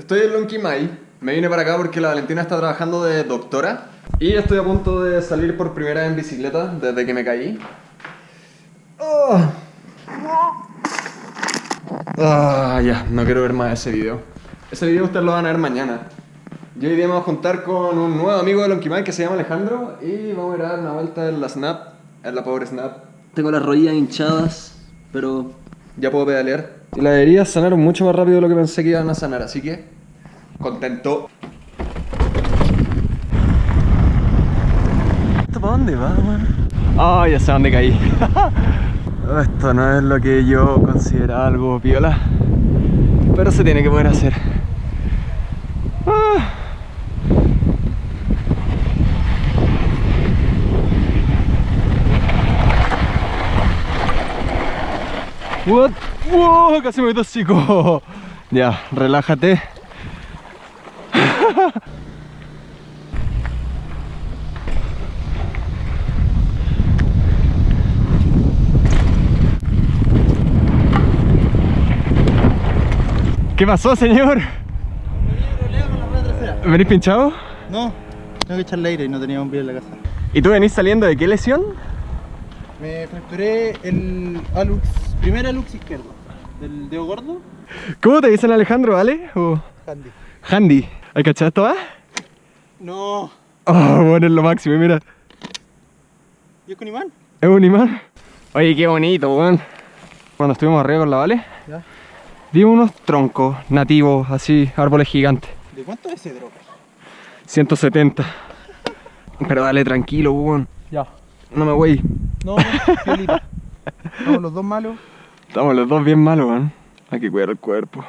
Estoy en Lonquimay. Me vine para acá porque la Valentina está trabajando de doctora. Y estoy a punto de salir por primera vez en bicicleta desde que me caí. Oh. Ah, ya, no quiero ver más ese video. Ese video ustedes lo van a ver mañana. Y hoy día me voy a juntar con un nuevo amigo de Lonquimay que se llama Alejandro y vamos a ir a dar una vuelta en la Snap, en la Power Snap. Tengo las rodillas hinchadas, pero Ya puedo pedalear. Y las heridas sanaron mucho más rápido de lo que pensé que iban a sanar, así que contento. ¿Esto para dónde va, weón? Ah, ya sé dónde caí. Esto no es lo que yo consideraba algo piola, pero se tiene que poder hacer. Ah. What? Wow, casi me tosico. Ya, relájate. ¿Qué pasó, señor? ¿Venís pinchado? No, tengo que echarle aire y no tenía un pie en la casa. ¿Y tú venís saliendo de qué lesión? Me fracturé el alux, primer alux izquierdo, del dedo gordo, ¿Cómo te dicen Alejandro, vale? ¿O handy. Handy? ¿Hay cachado esto, va? No, Oh, bueno, es lo máximo, mira. ¿y es con imán? Es un imán. Oye, qué bonito, weón. Cuando estuvimos arriba con la Vale, Ya. vimos unos troncos nativos, así, árboles gigantes. ¿De cuánto es ese drop? 170. Pero dale tranquilo, weón. Ya. No me voy. No, fiolita. Estamos los dos malos. Estamos los dos bien malos, weón. Hay que cuidar el cuerpo.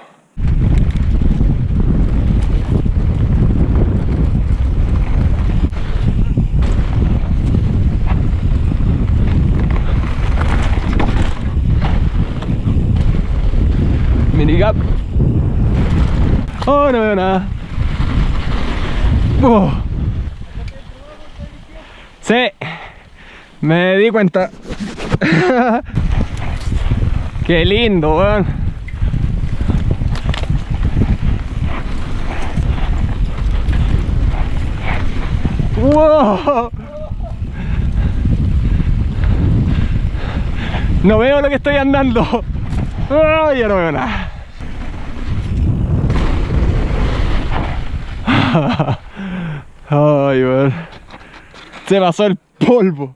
Minigap. Oh, no veo nada. Oh. Sí, me di cuenta. Qué lindo, weón. ¡Wow! No veo lo que estoy andando. ¡Ay, ya no veo nada. Ay, weón. Se pasó el polvo.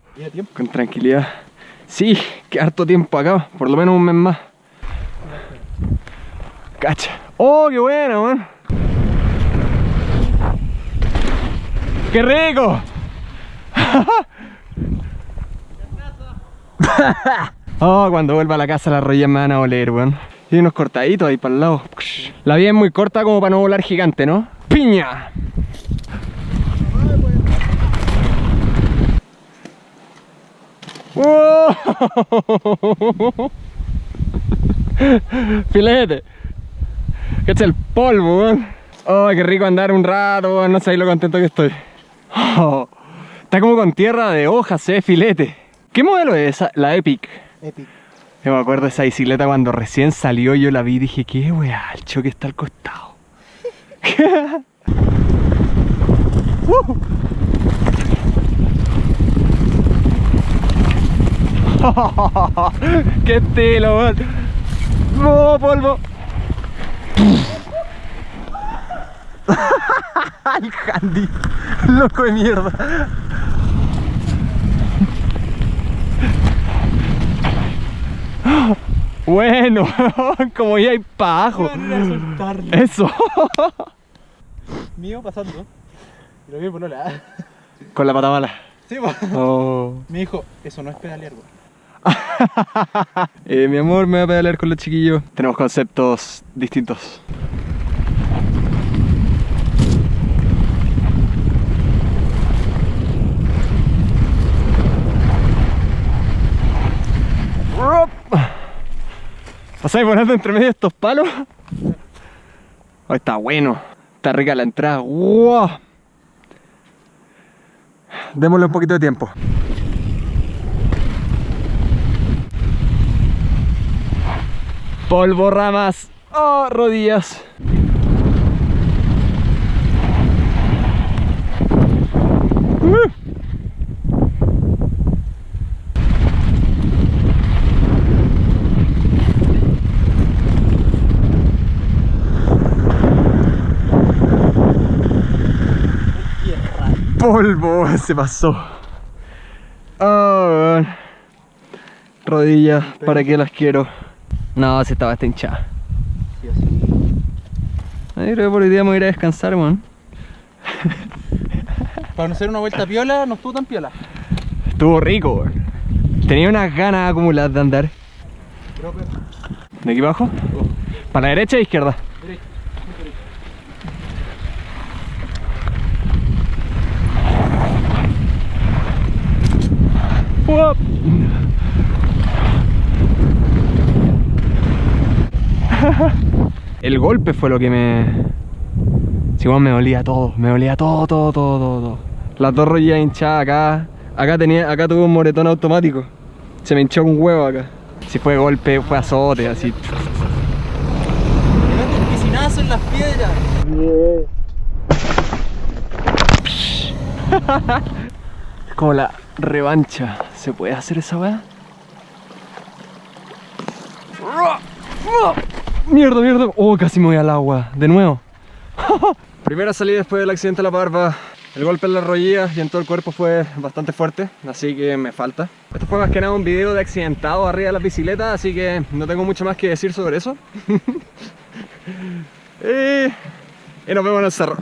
Con tranquilidad. Sí, que harto tiempo acá, por lo menos un mes más. Cacha. Oh, qué bueno, man. ¡Qué rico! oh, cuando vuelva a la casa las rodillas me van a oler, weón. Y unos cortaditos ahí para el lado. La vida es muy corta como para no volar gigante, ¿no? ¡Piña! ¡Oh! Filete. Que es el polvo, weón. Oh, qué rico andar un rato, weón. No sabéis lo contento que estoy. Oh, está como con tierra de hojas, eh, filete. ¿Qué modelo es esa? La Epic. Epic. Yo me acuerdo de esa bicicleta cuando recién salió, yo la vi y dije, qué weá, el choque está al costado. Uh. ¡Qué estilo, weón! ¡No, polvo! ¡El handy! ¡Loco de mierda! Bueno, como ya hay pajo. Eso. Mío pasando. Y lo vi por la. Con la pata mala. Sí, po. Oh. Me dijo, eso no es pedalear. Eh, mi amor, me voy a pedalear con los chiquillos. Tenemos conceptos distintos. ¿Pasáis volando entre medio de estos palos? Oh, está bueno. Está rica la entrada. ¡Wow! Démosle un poquito de tiempo. Polvo, ramas, oh, rodillas. polvo se pasó. Oh, rodillas para que las quiero no, se estaba hasta hinchada. Sí, así. Ay, creo que por hoy día me voy a ir a descansar, weón. Para no hacer una vuelta piola, no estuvo tan piola. Estuvo rico, weón. Tenía unas ganas acumuladas de andar. ¿De aquí abajo? ¿Para la derecha o izquierda? Derecha. El golpe fue lo que me... Si weón, me dolía todo, me dolía todo, todo, todo, todo, todo. Las dos rodillas hinchadas acá. Acá tenía, acá tuve un moretón automático. Se me hinchó un huevo acá. Si fue golpe, fue azote, así. Piscinazo en las piedras. Es como la revancha. ¿Se puede hacer esa weá? Mierda, mierda. Oh, casi me voy al agua. De nuevo. Primera salida después del accidente de la barba. El golpe en las rodillas y en todo el cuerpo fue bastante fuerte, así que me falta. Esto fue más que nada un video de accidentado arriba de la bicicleta, así que no tengo mucho más que decir sobre eso. y, y nos vemos en el cerro.